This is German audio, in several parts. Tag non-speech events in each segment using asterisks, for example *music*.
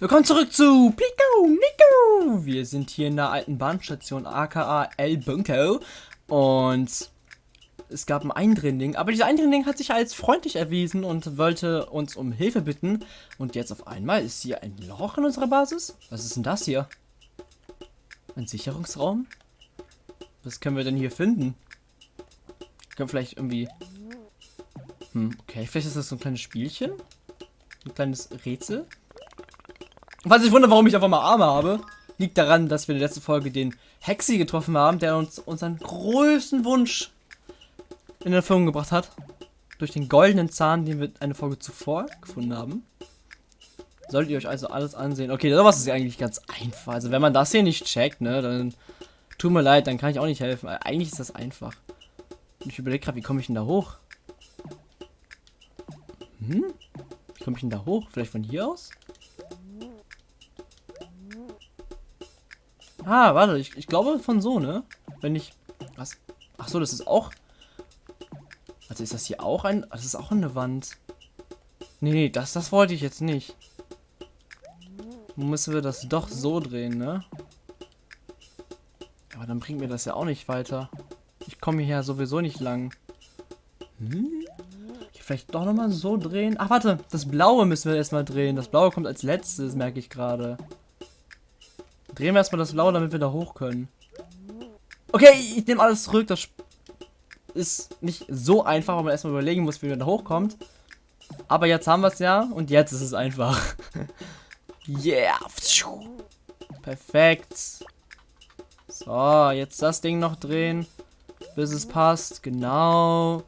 Willkommen zurück zu Plico Nico. Wir sind hier in der alten Bahnstation aka El Bunko und es gab ein Eindringling, aber dieser Eindringling hat sich als freundlich erwiesen und wollte uns um Hilfe bitten. Und jetzt auf einmal ist hier ein Loch in unserer Basis. Was ist denn das hier? Ein Sicherungsraum? Was können wir denn hier finden? Können wir vielleicht irgendwie... Hm, okay, vielleicht ist das so ein kleines Spielchen? Ein kleines Rätsel? Falls ich wundere, warum ich einfach mal Arme habe, liegt daran, dass wir in der letzten Folge den Hexi getroffen haben, der uns unseren größten Wunsch in Erfüllung gebracht hat. Durch den goldenen Zahn, den wir eine Folge zuvor gefunden haben. Solltet ihr euch also alles ansehen. Okay, sowas ist eigentlich ganz einfach. Also wenn man das hier nicht checkt, ne, dann tut mir leid, dann kann ich auch nicht helfen. Eigentlich ist das einfach. Und ich überlege gerade, wie komme ich denn da hoch? Hm? Wie komme ich denn da hoch? Vielleicht von hier aus? Ah, warte, ich, ich glaube von so, ne? Wenn ich... Was? Ach so, das ist auch... Also ist das hier auch ein... Das ist auch eine Wand. Nee, nee, das, das wollte ich jetzt nicht. Müssen wir das doch so drehen, ne? Aber dann bringt mir das ja auch nicht weiter. Ich komme hier sowieso nicht lang. Hm? Hier vielleicht doch nochmal so drehen. Ach, warte. Das Blaue müssen wir erstmal drehen. Das Blaue kommt als letztes, merke ich gerade. Drehen wir erstmal das Blaue, damit wir da hoch können. Okay, ich nehme alles zurück. Das ist nicht so einfach, weil man erstmal überlegen muss, wie man da hochkommt. Aber jetzt haben wir es ja und jetzt ist es einfach. *laughs* yeah. Perfekt. So, jetzt das Ding noch drehen, bis es passt. Genau.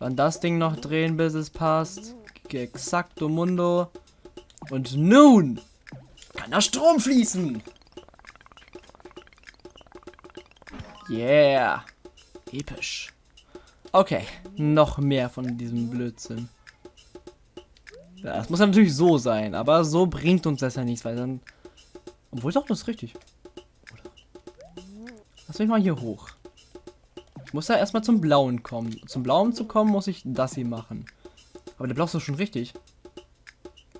Dann das Ding noch drehen, bis es passt. Exakto Mundo. Und nun kann der Strom fließen. Yeah. Episch. Okay, noch mehr von diesem Blödsinn. Ja, das muss natürlich so sein, aber so bringt uns das ja nichts, weil dann... Obwohl doch, das ist richtig. Oder? Lass mich mal hier hoch. Ich muss ja erstmal zum Blauen kommen. Zum Blauen zu kommen, muss ich das hier machen. Aber der Blau ist doch schon richtig.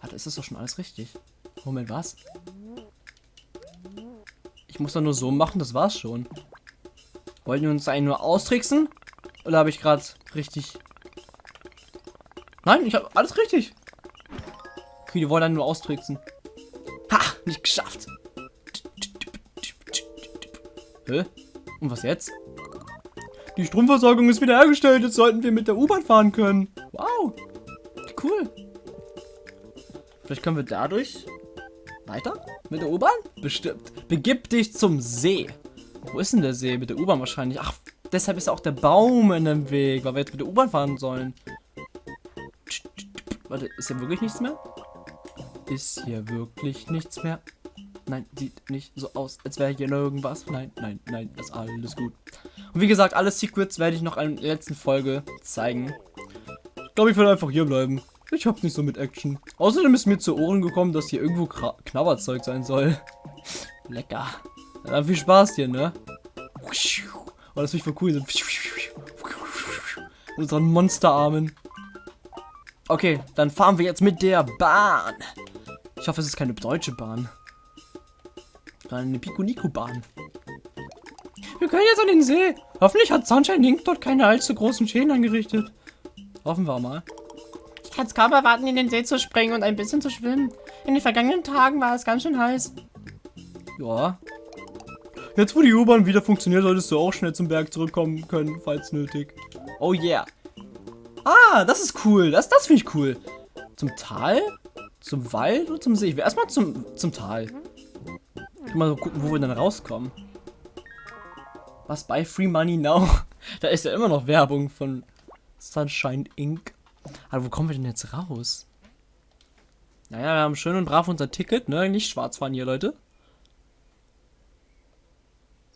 Warte, ist das doch schon alles richtig? Moment, was? Ich muss doch nur so machen, das war's schon. Wollten wir uns einen nur austricksen? Oder habe ich gerade richtig... Nein, ich habe alles richtig. Okay, die wollen dann nur austricksen. Ha, nicht geschafft. Hä? Und was jetzt? Die Stromversorgung ist wiederhergestellt. Jetzt sollten wir mit der U-Bahn fahren können. Wow. Cool. Vielleicht können wir dadurch weiter mit der U-Bahn? Bestimmt. Begib dich zum See. Wo ist denn der See? Mit der U-Bahn wahrscheinlich. Ach, deshalb ist auch der Baum in dem Weg, weil wir jetzt mit der U-Bahn fahren sollen. Warte, ist hier wirklich nichts mehr? Ist hier wirklich nichts mehr? Nein, sieht nicht so aus, als wäre hier irgendwas. Nein, nein, nein, ist alles gut. Und wie gesagt, alle Secrets werde ich noch in der letzten Folge zeigen. Ich glaube, ich werde einfach hier bleiben. Ich hab's nicht so mit Action. Außerdem ist mir zu Ohren gekommen, dass hier irgendwo Knabberzeug sein soll. *laughs* Lecker. Dann viel Spaß hier, ne? Oh, das finde ich voll cool. So. Unseren Monsterarmen. Okay, dann fahren wir jetzt mit der Bahn. Ich hoffe, es ist keine deutsche Bahn. Eine Pico-Nico-Bahn. Wir können jetzt an den See. Hoffentlich hat Sunshine Link dort keine allzu großen Schäden angerichtet. Hoffen wir mal. Ich kann es kaum erwarten, in den See zu springen und ein bisschen zu schwimmen. In den vergangenen Tagen war es ganz schön heiß. Ja, Jetzt, wo die U-Bahn wieder funktioniert, solltest du auch schnell zum Berg zurückkommen können, falls nötig. Oh yeah. Ah, das ist cool. Das, das finde ich cool. Zum Tal, zum Wald und zum See. Ich will erstmal zum, zum Tal. Mal so gucken, wo wir dann rauskommen. Was bei Free Money Now? *laughs* da ist ja immer noch Werbung von Sunshine Inc. Aber wo kommen wir denn jetzt raus? Naja, wir haben schön und brav unser Ticket, ne? Nicht schwarz fahren hier, Leute.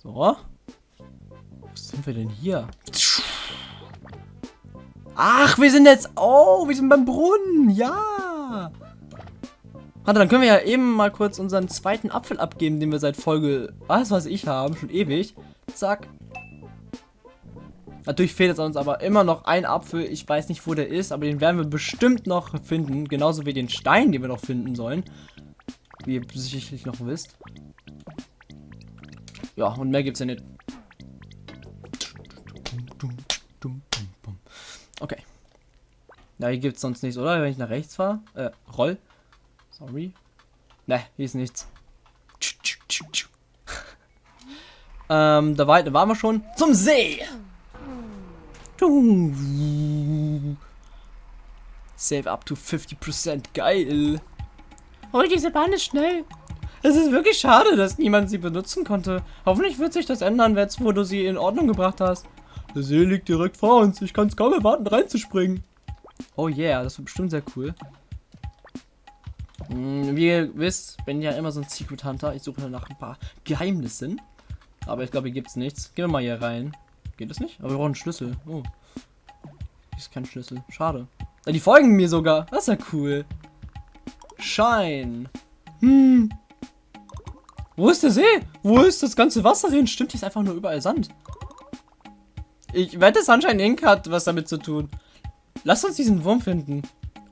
So. Wo sind wir denn hier? Ach, wir sind jetzt... Oh, wir sind beim Brunnen. Ja. Warte, dann können wir ja eben mal kurz unseren zweiten Apfel abgeben, den wir seit Folge... Was weiß ich haben, schon ewig. Zack. Natürlich fehlt jetzt uns aber immer noch ein Apfel. Ich weiß nicht, wo der ist, aber den werden wir bestimmt noch finden. Genauso wie den Stein, den wir noch finden sollen. Wie ihr sicherlich noch wisst. Ja, und mehr gibt's ja nicht. Okay. Ja, hier gibt's sonst nichts, oder? Wenn ich nach rechts fahre. Äh, roll. Sorry. Ne, hier ist nichts. *laughs* ähm, da weit waren wir schon. Zum See! Save up to 50%. Geil. Oh, diese Bahn ist schnell. Es ist wirklich schade, dass niemand sie benutzen konnte. Hoffentlich wird sich das ändern, jetzt wo du sie in Ordnung gebracht hast. Der See liegt direkt vor uns. Ich kann es kaum erwarten, reinzuspringen. Oh yeah, das wird bestimmt sehr cool. Hm, wie ihr wisst, bin ich ja immer so ein Secret Hunter. Ich suche nach ein paar Geheimnissen. Aber ich glaube, hier gibt es nichts. Gehen wir mal hier rein. Geht das nicht? Aber wir brauchen einen Schlüssel. Oh. Hier ist kein Schlüssel. Schade. Ah, die folgen mir sogar. Das ist ja cool. Schein. Hm. Wo ist der See? Wo ist das ganze Wasser hin? Stimmt, hier ist einfach nur überall Sand. Ich wette, Sunshine Inc. hat was damit zu tun. Lass uns diesen Wurm finden.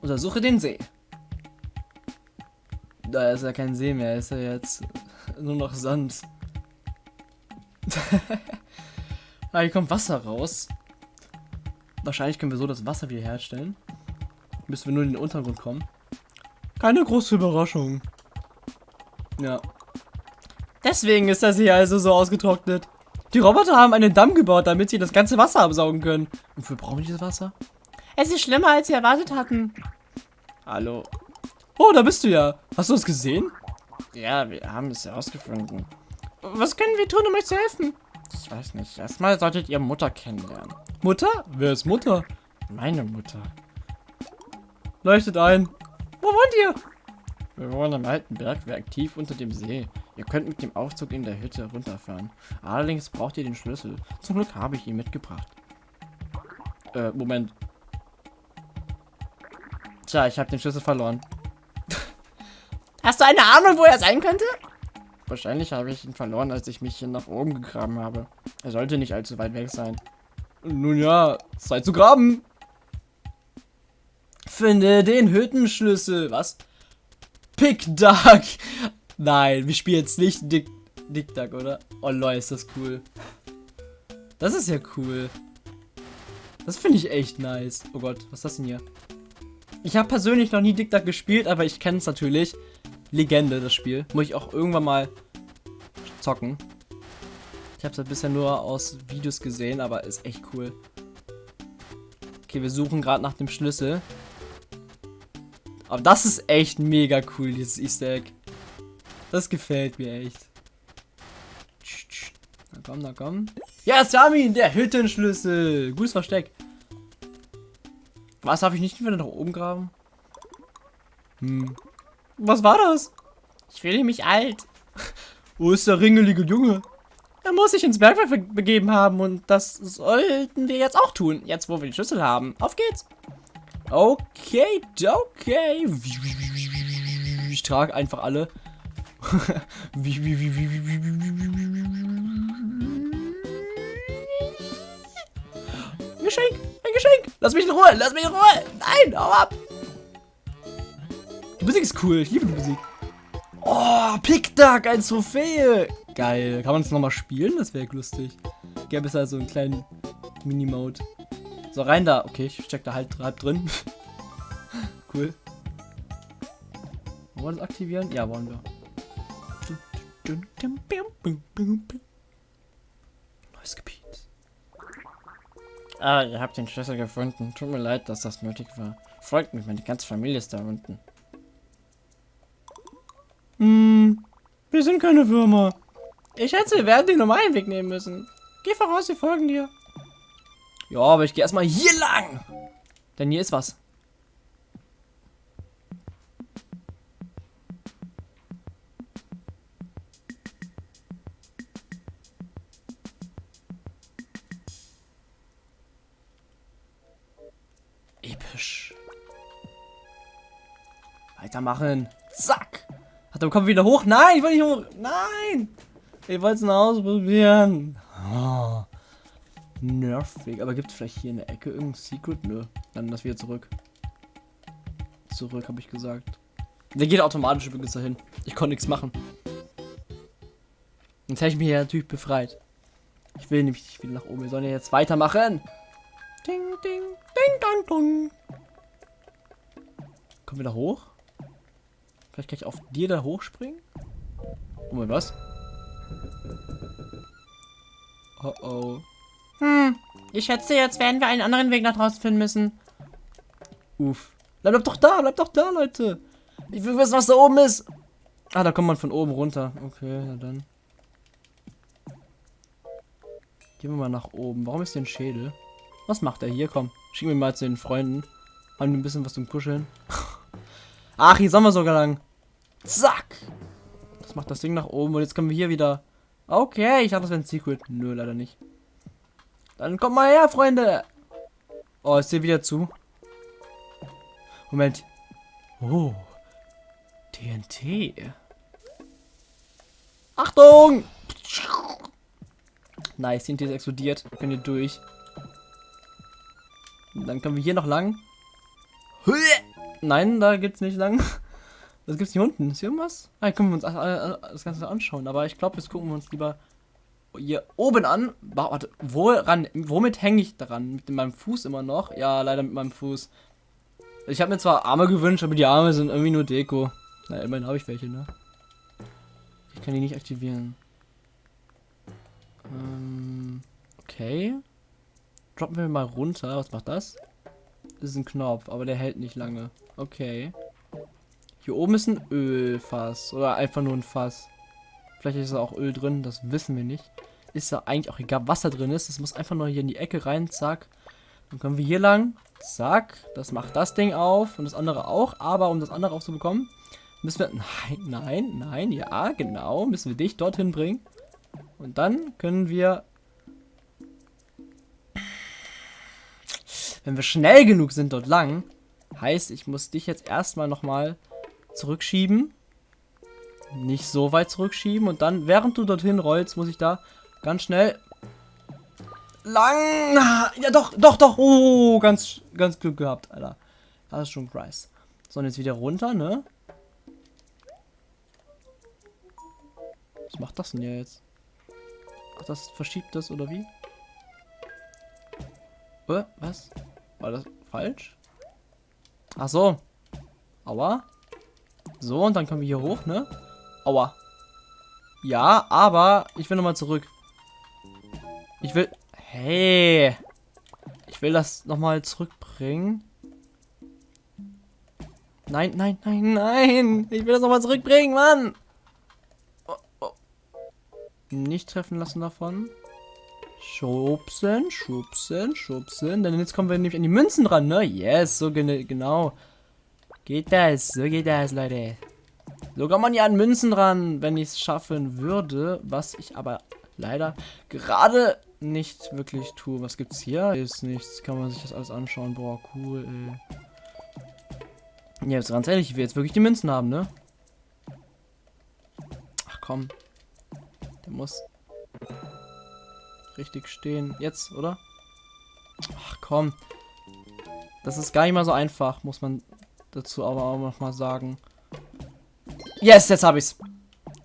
Untersuche den See. Da ist ja kein See mehr, ist ja jetzt nur noch Sand. *laughs* ah, hier kommt Wasser raus. Wahrscheinlich können wir so das Wasser wieder herstellen. Müssen wir nur in den Untergrund kommen. Keine große Überraschung. Ja. Deswegen ist das hier also so ausgetrocknet. Die Roboter haben einen Damm gebaut, damit sie das ganze Wasser absaugen können. Und wofür brauchen wir dieses Wasser? Es ist schlimmer, als wir erwartet hatten. Hallo. Oh, da bist du ja. Hast du es gesehen? Ja, wir haben es herausgefunden. Was können wir tun, um euch zu helfen? Ich weiß nicht. Erstmal solltet ihr Mutter kennenlernen. Mutter? Wer ist Mutter? Meine Mutter. Leuchtet ein. Wo wohnt ihr? Wir wohnen im alten Bergwerk tief unter dem See. Ihr könnt mit dem Aufzug in der Hütte runterfahren. Allerdings braucht ihr den Schlüssel. Zum Glück habe ich ihn mitgebracht. Äh, Moment. Tja, ich habe den Schlüssel verloren. *laughs* Hast du eine Ahnung, wo er sein könnte? Wahrscheinlich habe ich ihn verloren, als ich mich hier nach oben gegraben habe. Er sollte nicht allzu weit weg sein. Nun ja, Zeit zu graben. Finde den Hüttenschlüssel. Was? Pick Duck. Nein, wir spielen jetzt nicht Dick, Dick Duck, oder? Oh lol, ist das cool. Das ist ja cool. Das finde ich echt nice. Oh Gott, was ist das denn hier? Ich habe persönlich noch nie Dick Duck gespielt, aber ich kenne es natürlich. Legende, das Spiel. Muss ich auch irgendwann mal zocken. Ich habe es halt bisher nur aus Videos gesehen, aber ist echt cool. Okay, wir suchen gerade nach dem Schlüssel. Aber das ist echt mega cool, dieses Easter Egg. Das gefällt mir echt. Na komm, na komm. Ja, Samin, der Hüttenschlüssel. Gutes Versteck. Was, darf ich nicht wieder nach oben graben? Hm. Was war das? Ich fühle mich alt. *laughs* Wo ist der ringelige Junge? Er muss sich ins Bergwerk begeben haben und das sollten wir jetzt auch tun, jetzt wo wir den Schlüssel haben. Auf geht's. Okay, okay. Ich trage einfach alle. Ein Geschenk, ein Geschenk. Lass mich in Ruhe, lass mich in Ruhe. Nein, hau ab. Die Musik ist cool, ich liebe die Musik. Oh, Pickduck, ein Trophäe. Geil. Kann man das nochmal spielen? Das wäre lustig. Gäbe es also einen kleinen Minimode. So, rein da. Okay, ich steck da halt halb drin. cool. Wollen wir das aktivieren? Ja, wollen wir. Neues Gebiet. Ah, ihr habt den Schlüssel gefunden. Tut mir leid, dass das nötig war. Folgt mir, meine ganze Familie ist da unten. Hm, wir sind keine Würmer. Ich schätze, wir werden den normalen Weg nehmen müssen. Geh voraus, wir folgen dir. Ja, aber ich gehe erstmal hier lang. Denn hier ist was. Weitermachen. Zack. Hat er kommt wieder hoch? Nein, ich will nicht hoch. Nein. Ich wollte es noch ausprobieren. Oh. Nervig. Aber gibt es vielleicht hier in der Ecke irgendein Secret? Nö. Dann das wieder zurück. Zurück, habe ich gesagt. Der geht automatisch übrigens dahin. Ich konnte nichts machen. Jetzt hätte ich mich ja natürlich befreit. Ich will nämlich nicht wieder nach oben. Wir sollen ja jetzt weitermachen. Ding, ding, ding, dong, dong. Kommen wir da hoch? Vielleicht kann ich auf dir da hochspringen? Oh mein, was? Oh oh. Hm, ich schätze, jetzt werden wir einen anderen Weg nach draußen finden müssen. Uff. Bleib doch da, bleib doch da, Leute. Ich will wissen, was da oben ist. Ah, da kommt man von oben runter. Okay, na dann. Gehen wir mal nach oben. Warum ist hier ein Schädel? Was macht er hier? Komm, schicken wir mal zu den Freunden. Haben die ein bisschen was zum Kuscheln. *laughs* Ach, hier sollen wir sogar lang. Zack. Das macht das Ding nach oben und jetzt können wir hier wieder... Okay, ich dachte, das wäre ein Secret. Nö, leider nicht. Dann kommt mal her, Freunde. Oh, ist hier wieder zu. Moment. Oh. TNT. Achtung! Nice, TNT ist explodiert. Können hier durch. Dann können wir hier noch lang. Nein, da geht's nicht lang. Was gibt's hier unten? Ist hier irgendwas? Ah, können wir uns das Ganze anschauen. Aber ich glaube, jetzt gucken wir uns lieber hier oben an. Warte, woran, womit hänge ich daran? Mit meinem Fuß immer noch? Ja, leider mit meinem Fuß. Ich habe mir zwar Arme gewünscht, aber die Arme sind irgendwie nur Deko. Na, immerhin habe ich welche, ne? Ich kann die nicht aktivieren. Ähm, okay. Droppen wir mal runter. Was macht das? Das ist ein Knopf, aber der hält nicht lange. Okay. Hier oben ist ein Ölfass. Oder einfach nur ein Fass. Vielleicht ist da auch Öl drin, das wissen wir nicht. Ist ja eigentlich auch egal, was da drin ist. Das muss einfach nur hier in die Ecke rein, zack. Dann kommen wir hier lang. Zack. Das macht das Ding auf und das andere auch. Aber um das andere aufzubekommen, müssen wir... Nein, nein, nein. Ja, genau. Müssen wir dich dorthin bringen. Und dann können wir... Wenn wir schnell genug sind dort lang, heißt, ich muss dich jetzt erstmal nochmal zurückschieben. Nicht so weit zurückschieben. Und dann, während du dorthin rollst, muss ich da ganz schnell lang. Ja, doch, doch, doch. Oh, ganz, ganz Glück gehabt, Alter. Das ist schon Christ. So, und jetzt wieder runter, ne? Was macht das denn jetzt? Ach, das verschiebt das, oder wie? Äh, was? War das falsch? Ach so. Aua. So, und dann kommen wir hier hoch, ne? Aua. Ja, aber ich will nochmal zurück. Ich will... Hey. Ich will das nochmal zurückbringen. Nein, nein, nein, nein. Ich will das nochmal zurückbringen, Mann. Oh, oh. Nicht treffen lassen davon. Schubsen, schubsen, schubsen. Denn jetzt kommen wir nämlich an die Münzen dran, ne? Yes, so gen genau. Geht das, so geht das, Leute. So kommt man ja an Münzen ran, wenn ich es schaffen würde. Was ich aber leider gerade nicht wirklich tue. Was gibt's hier? Ist nichts. Kann man sich das alles anschauen. Boah, cool, ey. Ja, jetzt ganz ehrlich, ich will jetzt wirklich die Münzen haben, ne? Ach komm. Der muss richtig stehen. Jetzt, oder? Ach komm. Das ist gar nicht mal so einfach, muss man dazu aber auch noch mal sagen. Yes, jetzt habe ich's.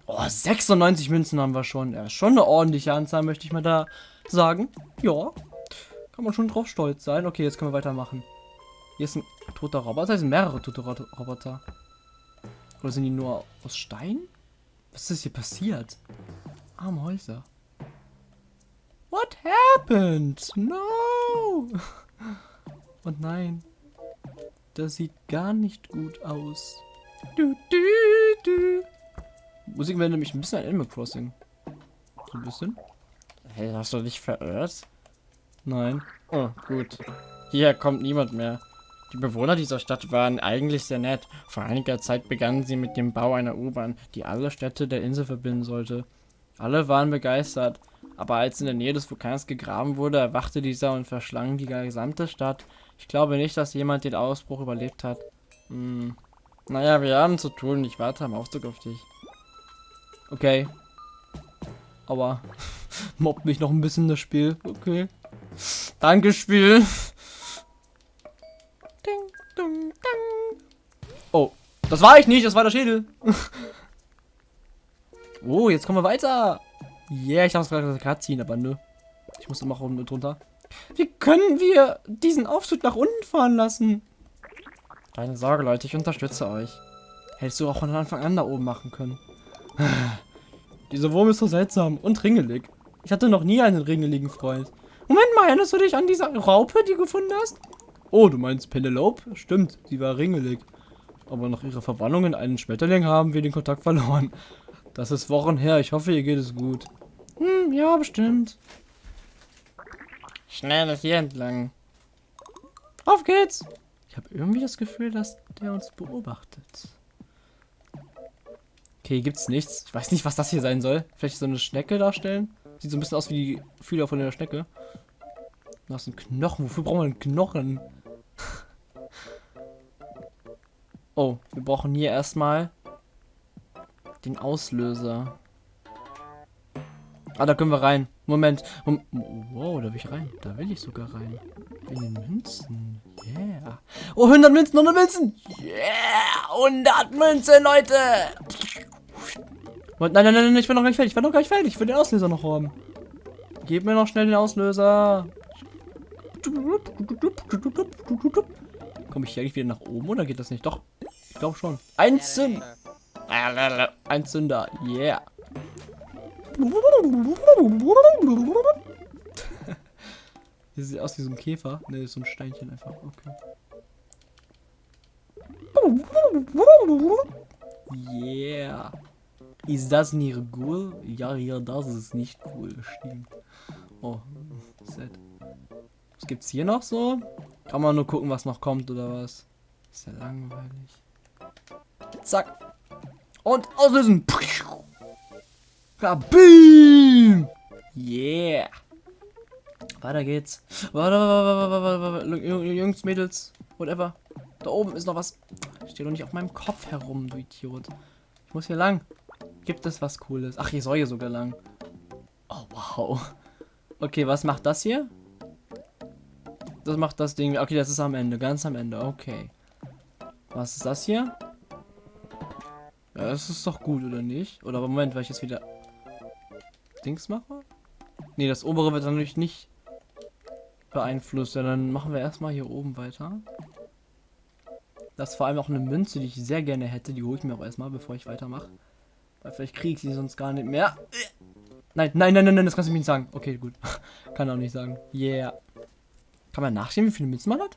Oh, 96 Münzen haben wir schon. Ja, schon eine ordentliche Anzahl, möchte ich mal da sagen. Ja, kann man schon drauf stolz sein. Okay, jetzt können wir weitermachen. Hier ist ein toter Roboter. Das sind mehrere tote Roboter. Oder sind die nur aus Stein? Was ist hier passiert? Arme Häuser. What happened? No! *laughs* Und nein. Das sieht gar nicht gut aus. Du, du, du. Musik wäre nämlich ein bisschen ein Animal Crossing. So ein bisschen. Hey, hast du dich verirrt? Nein. Oh, gut. Hier kommt niemand mehr. Die Bewohner dieser Stadt waren eigentlich sehr nett. Vor einiger Zeit begannen sie mit dem Bau einer U-Bahn, die alle Städte der Insel verbinden sollte. Alle waren begeistert, aber als in der Nähe des Vulkans gegraben wurde, erwachte dieser und verschlang die gesamte Stadt. Ich glaube nicht, dass jemand den Ausbruch überlebt hat. Hm. Naja, wir haben zu tun. Ich warte am Aufzug auf dich. Okay. Aber *laughs* mobbt mich noch ein bisschen das Spiel. Okay. Danke, Spiel. Ding, ding, ding. Oh, Das war ich nicht, das war der Schädel. *laughs* oh, jetzt kommen wir weiter. Yeah, ich dachte, es gerade ziehen, aber nö. Ich muss immer unten drunter. Wie können wir diesen Aufzug nach unten fahren lassen? Keine Sorge, Leute, ich unterstütze euch. Hättest du auch von Anfang an da oben machen können. *sighs* Dieser Wurm ist so seltsam und ringelig. Ich hatte noch nie einen ringeligen Freund. Moment mal, erinnerst du dich an diese Raupe, die du gefunden hast? Oh, du meinst Penelope? Stimmt, sie war ringelig. Aber nach ihrer Verwandlung in einen Schmetterling haben wir den Kontakt verloren. Das ist Wochen her. Ich hoffe, ihr geht es gut. Hm, ja, bestimmt. Schnell hier entlang. Auf geht's! Ich habe irgendwie das Gefühl, dass der uns beobachtet. Okay, gibt's nichts. Ich weiß nicht, was das hier sein soll. Vielleicht so eine Schnecke darstellen. Sieht so ein bisschen aus wie die Fühler von der Schnecke. Da ist ein Knochen. Wofür brauchen wir einen Knochen? *laughs* oh, wir brauchen hier erstmal den Auslöser. Ah, da können wir rein. Moment. Wow, da will ich rein. Da will ich sogar rein. In den Münzen. Yeah. Oh, 100 Münzen, 100 Münzen. Yeah, 100 Münzen, Leute. Nein, nein, nein, nein, ich bin noch gar nicht fertig. Ich bin noch gar nicht fertig. Ich will den Auslöser noch haben. Gib mir noch schnell den Auslöser. Komme ich hier eigentlich wieder nach oben oder geht das nicht? Doch, ich glaube schon. Ein Zünder. Ein Zünder. Yeah. Hier sieht aus wie so ein Käfer. Ne, so ein Steinchen einfach. Okay. Yeah. Ist das nicht cool? Ja, ja, das ist nicht cool. Stimmt. Oh, sad. Was gibt's hier noch so? Kann man nur gucken, was noch kommt oder was? Ist ja langweilig. Zack. Und auslösen. Kabim! Yeah! Weiter geht's. Warte, warte, warte, warte, warte. Jungs, Mädels, whatever. Da oben ist noch was. Steht doch nicht auf meinem Kopf herum, du Idiot. Ich muss hier lang. Gibt es was Cooles? Ach, hier soll hier sogar lang. Oh, wow. Okay, was macht das hier? Das macht das Ding. Okay, das ist am Ende, ganz am Ende. Okay. Was ist das hier? Ja, das ist doch gut, oder nicht? Oder Moment, weil ich jetzt wieder Dings mache? Ne, das obere wird natürlich nicht beeinflusst. Ja, dann machen wir erstmal hier oben weiter. Das ist vor allem auch eine Münze, die ich sehr gerne hätte. Die hole ich mir auch erstmal, bevor ich weitermache. Weil vielleicht kriege ich sie sonst gar nicht mehr. Nein, nein, nein, nein, nein, das kannst du mir nicht sagen. Okay, gut. *laughs* Kann auch nicht sagen. Yeah. Kann man nachsehen, wie viele Münzen man hat?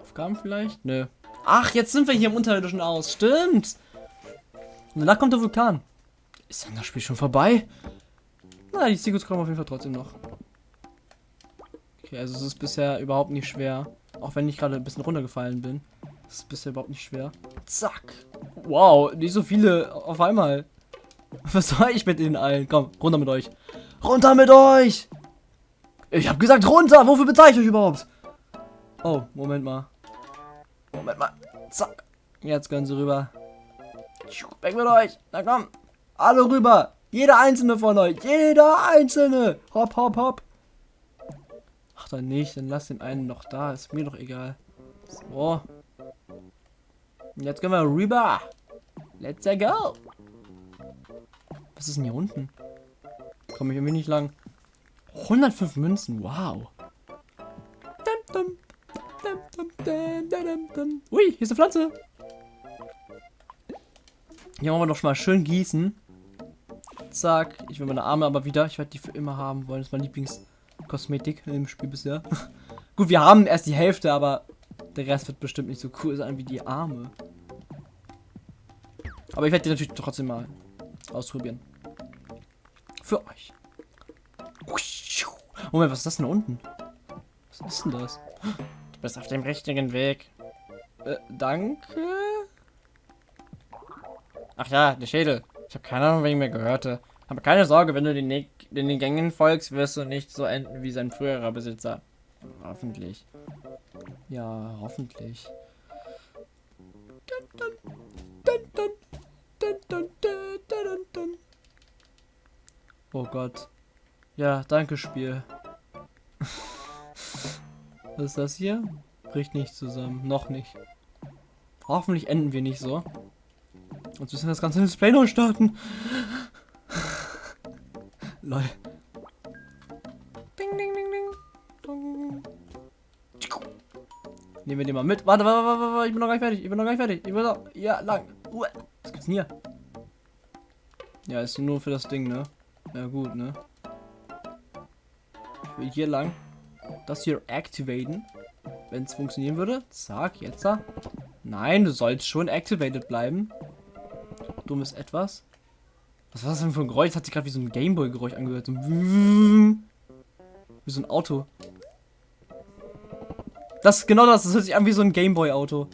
Aufgaben vielleicht? Nö. Ach, jetzt sind wir hier im unterirdischen aus. Stimmt. Und danach kommt der Vulkan. Ist dann das Spiel schon vorbei? Na, die Secrets kommen auf jeden Fall trotzdem noch. Okay, also es ist bisher überhaupt nicht schwer. Auch wenn ich gerade ein bisschen runtergefallen bin. Es ist bisher überhaupt nicht schwer. Zack. Wow, nicht so viele auf einmal. *laughs* Was soll ich mit denen allen? Komm, runter mit euch. Runter mit euch! Ich hab gesagt runter! Wofür bezahle ich euch überhaupt? Oh, Moment mal. Moment mal. Zack. Jetzt können sie rüber. Weg mit euch. Na komm. Alle rüber. Jeder einzelne von euch. Jeder einzelne. Hopp, hopp, hopp. Ach, dann nicht. Dann lass den einen noch da. Ist mir doch egal. So. Jetzt gehen wir rüber. Let's go. Was ist denn hier unten? Komme ich irgendwie nicht lang. 105 Münzen. Wow. Ui, hier ist eine Pflanze. Hier wollen wir doch schon mal schön gießen. Zack. Ich will meine Arme aber wieder. Ich werde die für immer haben wollen. Das ist mein Lieblingskosmetik im Spiel bisher. *laughs* Gut, wir haben erst die Hälfte, aber der Rest wird bestimmt nicht so cool sein wie die Arme. Aber ich werde die natürlich trotzdem mal ausprobieren. Für euch. Moment, was ist das denn unten? Was ist denn das? Du bist auf dem richtigen Weg. Äh, danke. Ach ja, der Schädel. Ich habe keine Ahnung, wen ich mir gehörte. Aber keine Sorge, wenn du den, den, den Gängen folgst, wirst du nicht so enden wie sein früherer Besitzer. Hoffentlich. Ja, hoffentlich. Oh Gott. Ja, danke Spiel. Was ist das hier? Bricht nicht zusammen. Noch nicht. Hoffentlich enden wir nicht so. Sonst müssen wir das ganze Display neu starten. Lol. Ding, ding, ding, ding. Nehmen wir den mal mit. Warte, warte, warte, warte, ich bin noch gar nicht fertig. Ich bin noch gar nicht fertig. Ich bin noch. Ja, lang. Was gibt's denn hier? Ja, ist nur für das Ding, ne? Ja, gut, ne? Ich will hier lang. Das hier activaten. Wenn es funktionieren würde. Zack, jetzt da. Nein, du sollst schon activated bleiben. Dummes Etwas. Was war das denn für ein Geräusch? Das hat sich gerade wie so ein Gameboy-Geräusch angehört. So ein wie so ein Auto. Das ist genau das. Das hört sich an wie so ein Gameboy-Auto.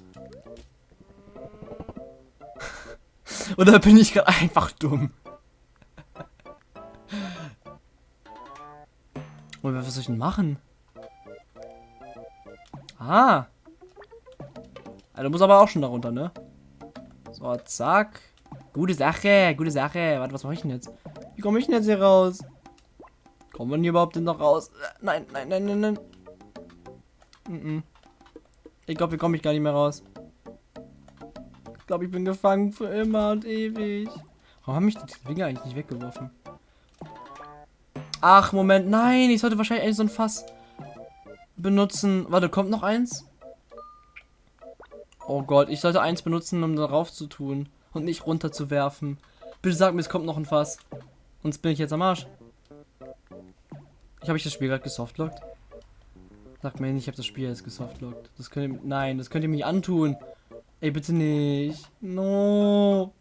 *laughs* Oder bin ich gerade einfach dumm? Und was soll ich denn machen? Ah. Also muss aber auch schon darunter, ne? So, zack. Gute Sache, gute Sache. Warte, was mache ich denn jetzt? Wie komme ich denn jetzt hier raus? Kommen wir denn überhaupt denn noch raus? Nein, nein, nein, nein, nein. Mm -mm. Ich glaube, hier komme ich gar nicht mehr raus. Ich glaube, ich bin gefangen für immer und ewig. Warum haben mich die Finger eigentlich nicht weggeworfen? Ach, Moment. Nein, ich sollte wahrscheinlich eigentlich so ein Fass benutzen. Warte, kommt noch eins? Oh Gott, ich sollte eins benutzen, um darauf zu tun. Und nicht runterzuwerfen. Bitte sag mir, es kommt noch ein Fass. Sonst bin ich jetzt am Arsch. Ich habe ich das Spiel gerade gesoftlockt? Sag mir nicht, ich habe das Spiel jetzt gesoftlockt. Das könnt ihr, nein, das könnt ihr mir antun. Ey, bitte nicht. No.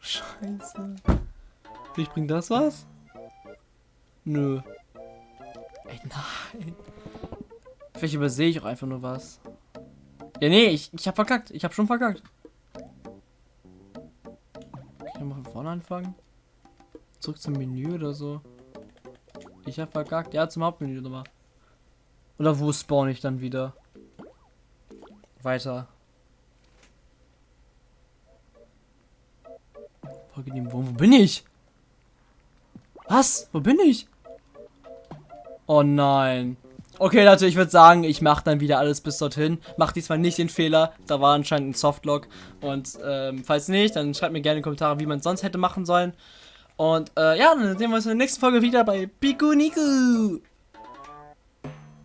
Scheiße. Ich bringt das was? Nö. Ey, nein. Vielleicht übersehe ich auch einfach nur was. Ja, nee, ich, ich hab verkackt. Ich hab schon verkackt. Vorne anfangen? Zurück zum Menü oder so. Ich hab verkackt. Ja, zum Hauptmenü nochmal. Oder wo spawn ich dann wieder? Weiter. Wo, wo bin ich? Was? Wo bin ich? Oh nein. Okay, Leute, ich würde sagen, ich mache dann wieder alles bis dorthin. Mach diesmal nicht den Fehler. Da war anscheinend ein Softlock. Und ähm, falls nicht, dann schreibt mir gerne in die Kommentare, wie man es sonst hätte machen sollen. Und äh, ja, dann sehen wir uns in der nächsten Folge wieder bei Piku Niku.